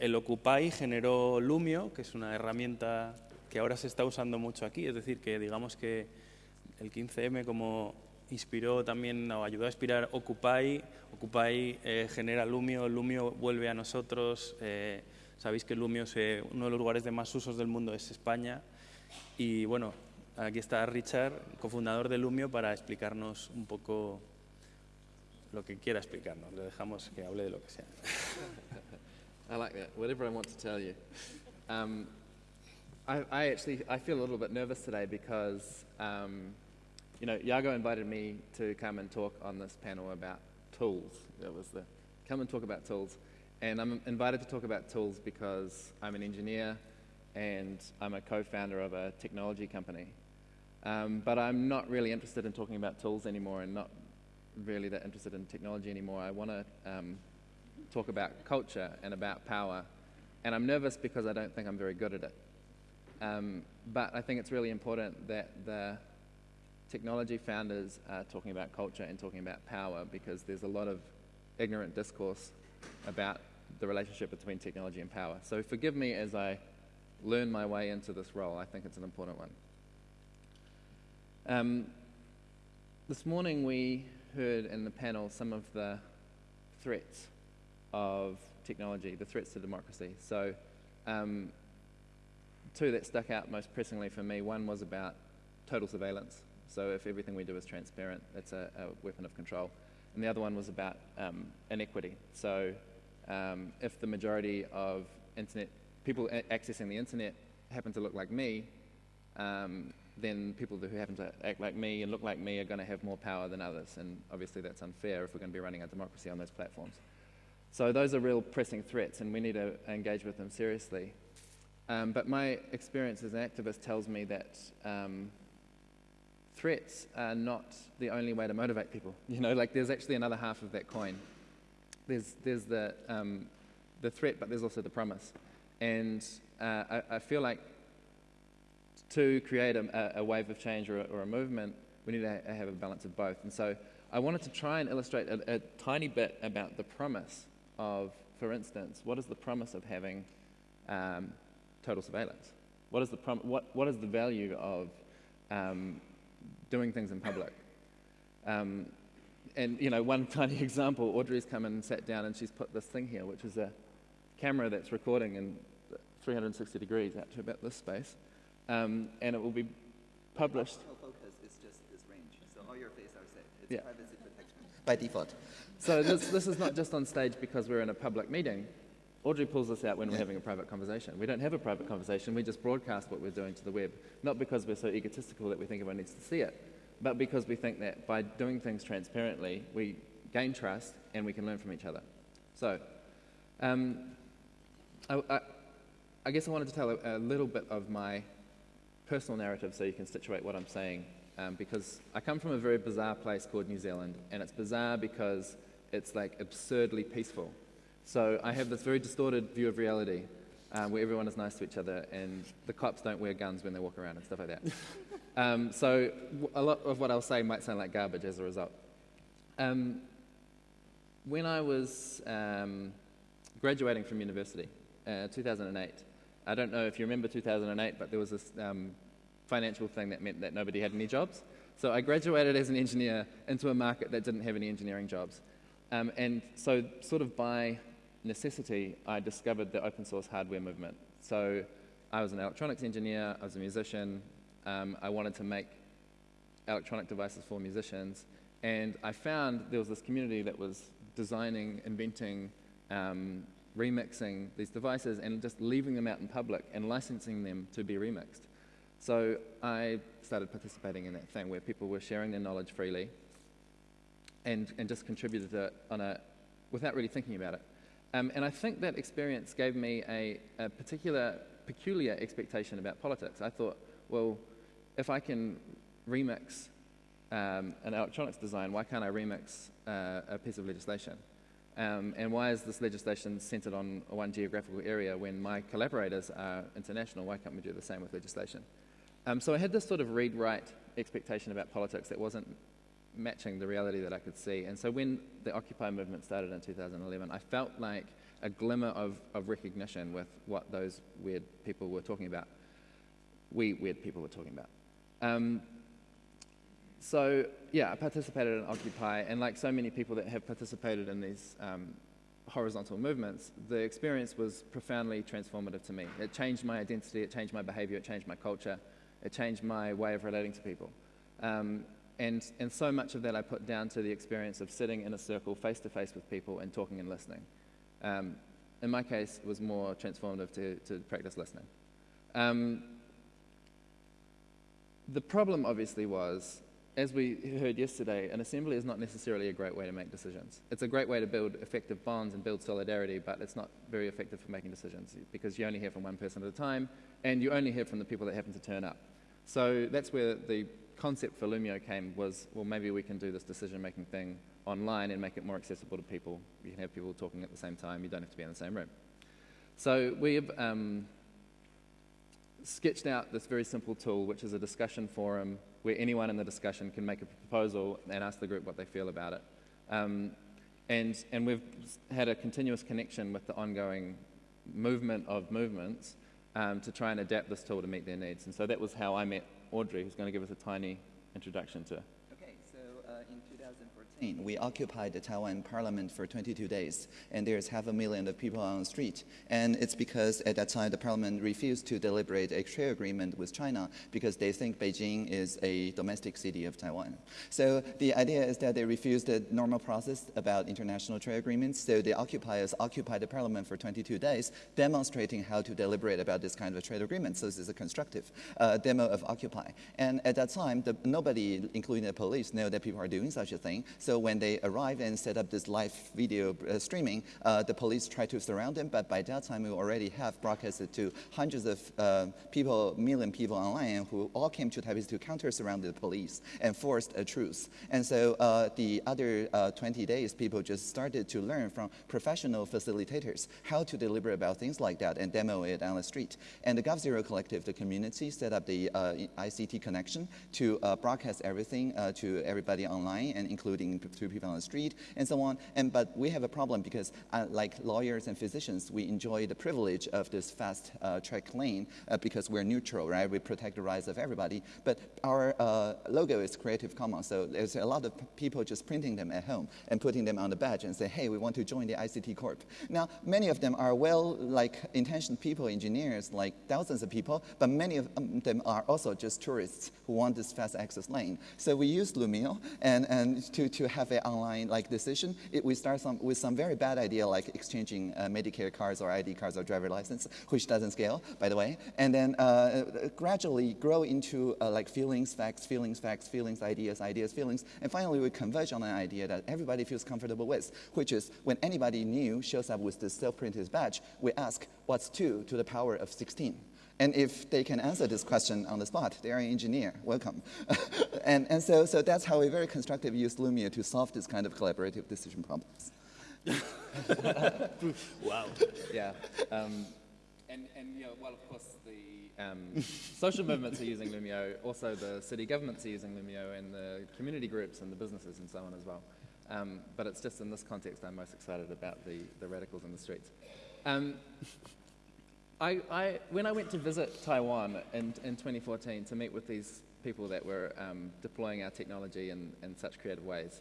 el Occupy generó Lumio, que es una herramienta que ahora se está usando mucho aquí. Es decir, que digamos que el 15M como inspiró también o ayudó a inspirar Occupy, Occupy eh, genera Lumio, Lumio vuelve a nosotros. Eh, sabéis que Lumio es eh, uno de los lugares de más usos del mundo es España. Y bueno, aquí está Richard, cofundador de Lumio, para explicarnos un poco lo que quiera explicarnos. Le dejamos que hable de lo que sea. I like that. Whatever I want to tell you. Um, I, I, actually I feel a little bit nervous today because um, you know Yago invited me to come and talk on this panel about tools. That was the come and talk about tools, and I'm invited to talk about tools because I'm an engineer and I'm a co-founder of a technology company. Um, but I'm not really interested in talking about tools anymore, and not really that interested in technology anymore. I want to um, talk about culture and about power. And I'm nervous because I don't think I'm very good at it. Um, but I think it's really important that the technology founders are talking about culture and talking about power because there's a lot of ignorant discourse about the relationship between technology and power. So forgive me as I learn my way into this role. I think it's an important one. Um, this morning we heard in the panel some of the threats of technology, the threats to democracy. So, um, two that stuck out most pressingly for me one was about total surveillance. So, if everything we do is transparent, that's a, a weapon of control. And the other one was about um, inequity. So, um, if the majority of internet people accessing the internet happen to look like me, um, then people who happen to act like me and look like me are going to have more power than others. And obviously, that's unfair if we're going to be running a democracy on those platforms. So those are real pressing threats, and we need to engage with them seriously. Um, but my experience as an activist tells me that um, threats are not the only way to motivate people. You know, like there's actually another half of that coin. There's, there's the, um, the threat, but there's also the promise. And uh, I, I, feel like to create a, a wave of change or a, or a, movement, we need to have a balance of both. And so I wanted to try and illustrate a, a tiny bit about the promise of, for instance, what is the promise of having um, total surveillance? What is, the prom- what, what is the value of um, doing things in public? Um, and, you know, one tiny example, Audrey's come and sat down and she's put this thing here, which is a camera that's recording in 360 degrees out to about this space. Um, and it will be published. focus is just this range, so all your face are safe. It's Yeah. privacy by default. So this, this is not just on stage because we're in a public meeting. Audrey pulls this out when we're having a private conversation. We don't have a private conversation, we just broadcast what we're doing to the web. Not because we're so egotistical that we think everyone needs to see it, but because we think that by doing things transparently, we gain trust and we can learn from each other. So, um, I, I, I guess I wanted to tell a, a little bit of my personal narrative so you can situate what I'm saying. Um, because I come from a very bizarre place called New Zealand, and it's bizarre because it's like absurdly peaceful. So I have this very distorted view of reality um, where everyone is nice to each other and the cops don't wear guns when they walk around and stuff like that. um, so a lot of what I'll say might sound like garbage as a result. Um, when I was um, graduating from university, uh, 2008, I don't know if you remember 2008, but there was this um, financial thing that meant that nobody had any jobs. So I graduated as an engineer into a market that didn't have any engineering jobs. Um, and so, sort of by necessity, I discovered the open source hardware movement. So I was an electronics engineer, I was a musician, um, I wanted to make electronic devices for musicians, and I found there was this community that was designing, inventing, um, remixing these devices and just leaving them out in public and licensing them to be remixed. So I started participating in that thing where people were sharing their knowledge freely and, and just contributed it on a, without really thinking about it. Um, and I think that experience gave me a, a particular, peculiar expectation about politics. I thought, well, if I can remix um, an electronics design, why can't I remix uh, a piece of legislation? Um, and why is this legislation centered on one geographical area when my collaborators are international? Why can't we do the same with legislation? Um, so I had this sort of read-write expectation about politics that wasn't matching the reality that I could see. And so when the Occupy movement started in 2011, I felt like a glimmer of, of recognition with what those weird people were talking about. We weird people were talking about. Um, so yeah, I participated in Occupy, and like so many people that have participated in these um, horizontal movements, the experience was profoundly transformative to me. It changed my identity, it changed my behavior, it changed my culture, it changed my way of relating to people. Um, and, and so much of that I put down to the experience of sitting in a circle face to face with people and talking and listening. Um, in my case, it was more transformative to, to practice listening. Um, the problem obviously was as we heard yesterday, an assembly is not necessarily a great way to make decisions. It's a great way to build effective bonds and build solidarity, but it's not very effective for making decisions because you only hear from one person at a time and you only hear from the people that happen to turn up. So that's where the concept for Loomio came was, well, maybe we can do this decision-making thing online and make it more accessible to people. You can have people talking at the same time. You don't have to be in the same room. So we've um, sketched out this very simple tool, which is a discussion forum where anyone in the discussion can make a proposal and ask the group what they feel about it. Um, and, and we've had a continuous connection with the ongoing movement of movements um, to try and adapt this tool to meet their needs. And so that was how I met Audrey, who's going to give us a tiny introduction to we occupied the Taiwan parliament for 22 days, and there's half a million of people on the street. And it's because at that time the parliament refused to deliberate a trade agreement with China because they think Beijing is a domestic city of Taiwan. So the idea is that they refused the normal process about international trade agreements. So the occupiers occupied the parliament for 22 days, demonstrating how to deliberate about this kind of trade agreement. So this is a constructive uh, demo of Occupy. And at that time, the, nobody, including the police, know that people are doing such a thing. So when they arrived and set up this live video uh, streaming, uh, the police tried to surround them, but by that time we already have broadcasted to hundreds of uh, people, million people online who all came to Taipei to counter surround the police and forced a truce. And so uh, the other uh, 20 days, people just started to learn from professional facilitators how to deliberate about things like that and demo it on the street. And the g0v Collective, the community, set up the ICT connection to broadcast everything to everybody online and including to people on the street and so on. And, but we have a problem because uh, like lawyers and physicians, we enjoy the privilege of this fast uh, track lane uh, because we're neutral, right? We protect the rights of everybody. But our uh, logo is Creative Commons, so there's a lot of people just printing them at home and putting them on the badge and say, hey, we want to join the ICT Corp. Now, many of them are well, like intentioned people, engineers, like thousands of people, but many of um, them are also just tourists who want this fast access lane. So we use Loomio and, and to, to have an online like decision, it, we start some, with some very bad idea like exchanging uh, Medicare cards or ID cards or driver license, which doesn't scale, by the way, and then uh, gradually grow into uh, like feelings, facts, feelings, facts, feelings, ideas, ideas, feelings, and finally we converge on an idea that everybody feels comfortable with, which is when anybody new shows up with this self-printed badge, we ask, what's 2 to the power of 16? And if they can answer this question on the spot, they are an engineer, welcome. and and so, so that's how we very constructively use Loomio to solve this kind of collaborative decision problems. wow. Yeah. Um, and, and you know, well, of course, the um, social movements are using Loomio, also the city governments are using Loomio, and the community groups and the businesses and so on as well. Um, but it's just in this context I'm most excited about the, the radicals in the streets. I, I, when I went to visit Taiwan in, in 2014 to meet with these people that were um, deploying our technology in, in such creative ways,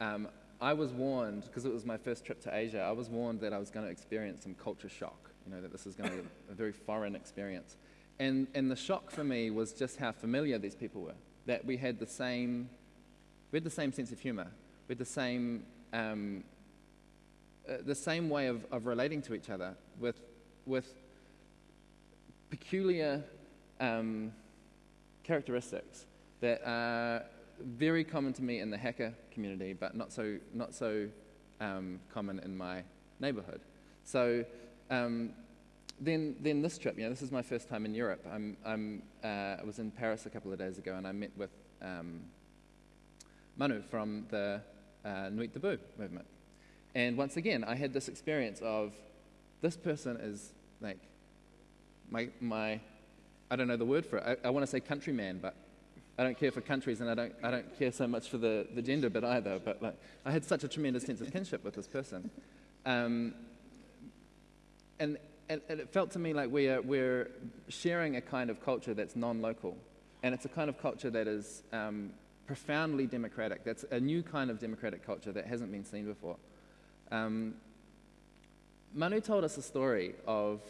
um, I was warned, because it was my first trip to Asia, I was warned that I was going to experience some culture shock, you know, that this was going to be a very foreign experience. And, and the shock for me was just how familiar these people were, that we had the same, we had the same sense of humor, we had the same, um, uh, the same way of, of relating to each other with, with peculiar um, characteristics that are very common to me in the hacker community, but not so, not so um, common in my neighborhood. So um, then, then this trip, you know, this is my first time in Europe. I'm, I'm, uh, I was in Paris a couple of days ago and I met with um, Manu from the uh, Nuit Debout movement. And once again, I had this experience of this person is like my, my I don't know the word for it. I, I want to say countryman, but I don't care for countries and I don't, I don't care so much for the, the gender bit either. But like, I had such a tremendous sense of kinship with this person. Um, and, and, and it felt to me like we are, we're sharing a kind of culture that's non-local, and it's a kind of culture that is um, profoundly democratic. That's a new kind of democratic culture that hasn't been seen before. Um, Manu told us a story of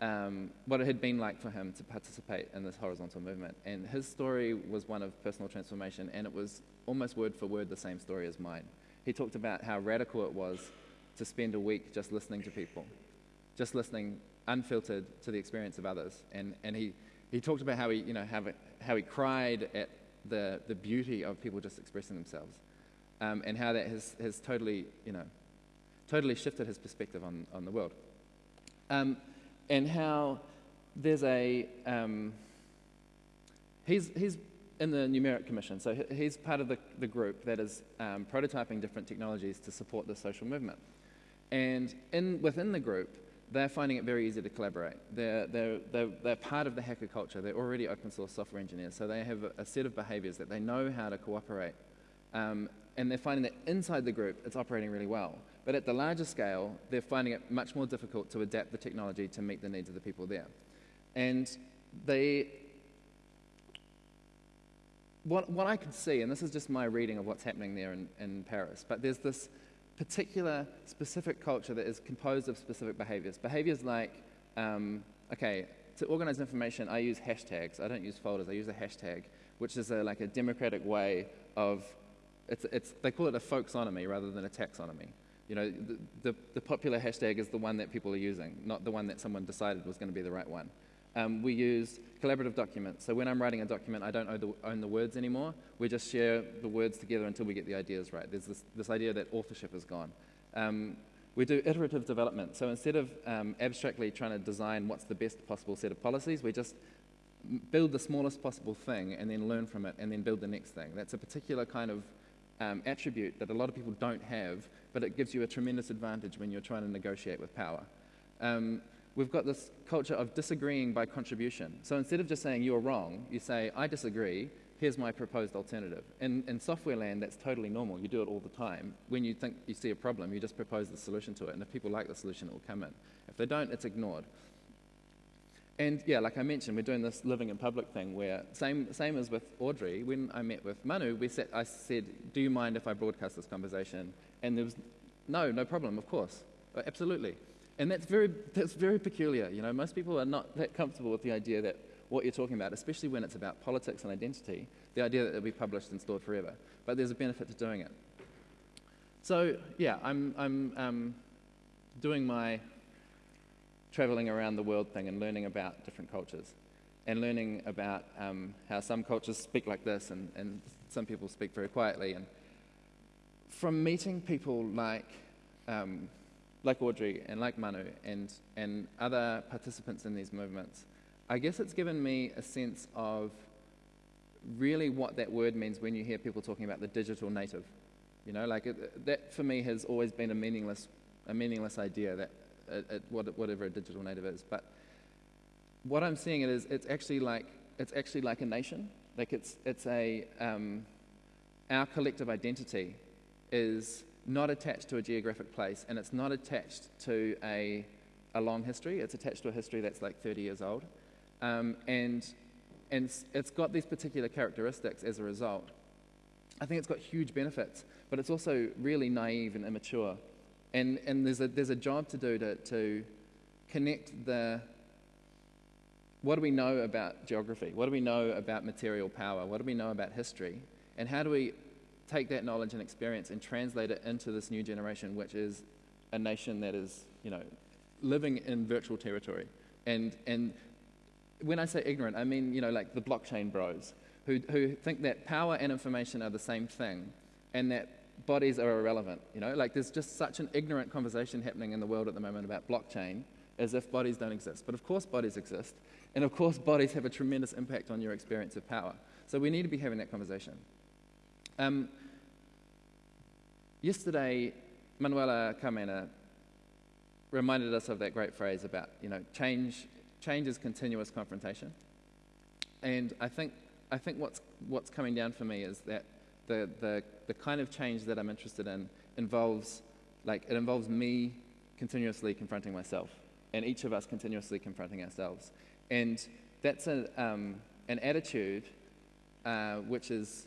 um, what it had been like for him to participate in this horizontal movement. And his story was one of personal transformation, and it was almost word for word the same story as mine. He talked about how radical it was to spend a week just listening to people, just listening unfiltered to the experience of others. And, and he, he talked about how he, you know, how, how he cried at the, the beauty of people just expressing themselves, um, and how that has, has totally, you know, totally shifted his perspective on, on the world. Um, and how there's a, um, he's, he's in the Numeric Commission, so he's part of the, the group that is um, prototyping different technologies to support the social movement. And in, within the group, they're finding it very easy to collaborate. They're, they're, they're, they're, part of the hacker culture. They're already open source software engineers, so they have a, set of behaviors that they know how to cooperate. Um, and they're finding that inside the group, it's operating really well. But at the larger scale, they're finding it much more difficult to adapt the technology to meet the needs of the people there. And they, what, what I could see, and this is just my reading of what's happening there in, in Paris, but there's this particular specific culture that is composed of specific behaviors. Behaviors like, um, okay, to organize information, I use hashtags. I don't use folders, I use a hashtag, which is a, like a democratic way of, it's, it's, they call it a folksonomy rather than a taxonomy. You know, the, the, the popular hashtag is the one that people are using, not the one that someone decided was going to be the right one. Um, we use collaborative documents. So when I'm writing a document, I don't own the, own the, words anymore. We just share the words together until we get the ideas right. There's this, this idea that authorship is gone. Um, we do iterative development. So instead of um, abstractly trying to design what's the best possible set of policies, we just build the smallest possible thing and then learn from it and then build the next thing. That's a particular kind of um, attribute that a lot of people don't have, but it gives you a tremendous advantage when you're trying to negotiate with power. Um, we've got this culture of disagreeing by contribution. So instead of just saying you're wrong, you say, I disagree, here's my proposed alternative. In, in software land, that's totally normal. You do it all the time. When you think you see a problem, you just propose the solution to it. And if people like the solution, it will come in. If they don't, it's ignored. And yeah, like I mentioned, we're doing this living in public thing where, same, same as with Audrey, when I met with Manu, we sat, I said, do you mind if I broadcast this conversation? And there was, no, no problem, of course. Absolutely. And that's very, that's very peculiar. You know, most people are not that comfortable with the idea that what you're talking about, especially when it's about politics and identity, the idea that it'll be published and stored forever. But there's a benefit to doing it. So, yeah, I'm, I'm um, doing my traveling around the world thing and learning about different cultures and learning about um, how some cultures speak like this and, and some people speak very quietly. And from meeting people like um, like Audrey and like Manu and, and other participants in these movements, I guess it's given me a sense of really what that word means when you hear people talking about the digital native. You know, like it, that for me has always been a meaningless, a meaningless idea that it, it, whatever a digital native is. But what I'm seeing it is it's actually like it's actually like a nation. Like it's it's a um, our collective identity is not attached to a geographic place and it's not attached to a, a long history. It's attached to a history that's like 30 years old. Um, and and it's got these particular characteristics as a result. I think it's got huge benefits, but it's also really naive and immature. And, and there's, a, there's a job to do to, to connect the what do we know about geography? What do we know about material power? What do we know about history? And how do we take that knowledge and experience and translate it into this new generation, which is a nation that is, you know, living in virtual territory. And, and when I say ignorant, I mean, you know, like the blockchain bros who, who think that power and information are the same thing and that bodies are irrelevant. You know, like there's just such an ignorant conversation happening in the world at the moment about blockchain as if bodies don't exist. But of course, bodies exist. And of course, bodies have a tremendous impact on your experience of power. So we need to be having that conversation. Um, yesterday, Manuela Carmena reminded us of that great phrase about, you know, change, change is continuous confrontation. And I think, I think what's, what's coming down for me is that the, the, the kind of change that I'm interested in involves, like, it involves me continuously confronting myself. and each of us continuously confronting ourselves. And that's a, um, an attitude uh, which is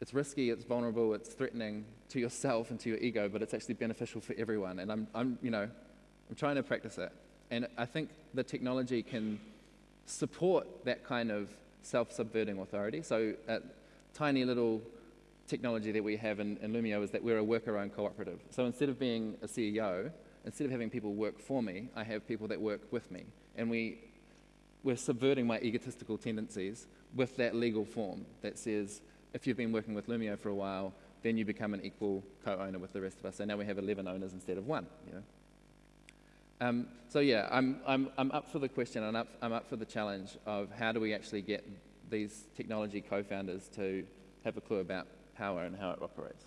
it's risky, it's vulnerable, it's threatening to yourself and to your ego, but it's actually beneficial for everyone. And I'm, I'm you know, I'm trying to practice it. And I think the technology can support that kind of self-subverting authority. So a tiny little technology that we have in, in Loomio is that we're a worker-owned cooperative. So instead of being a CEO, instead of having people work for me, I have people that work with me. And we, we're subverting my egotistical tendencies with that legal form that says if you've been working with Loomio for a while, then you become an equal co-owner with the rest of us. So now we have 11 owners instead of one. You know? Um, so yeah, I'm, I'm, I'm up for the question, and I'm up, I'm up for the challenge of how do we actually get these technology co-founders to have a clue about power and how it operates.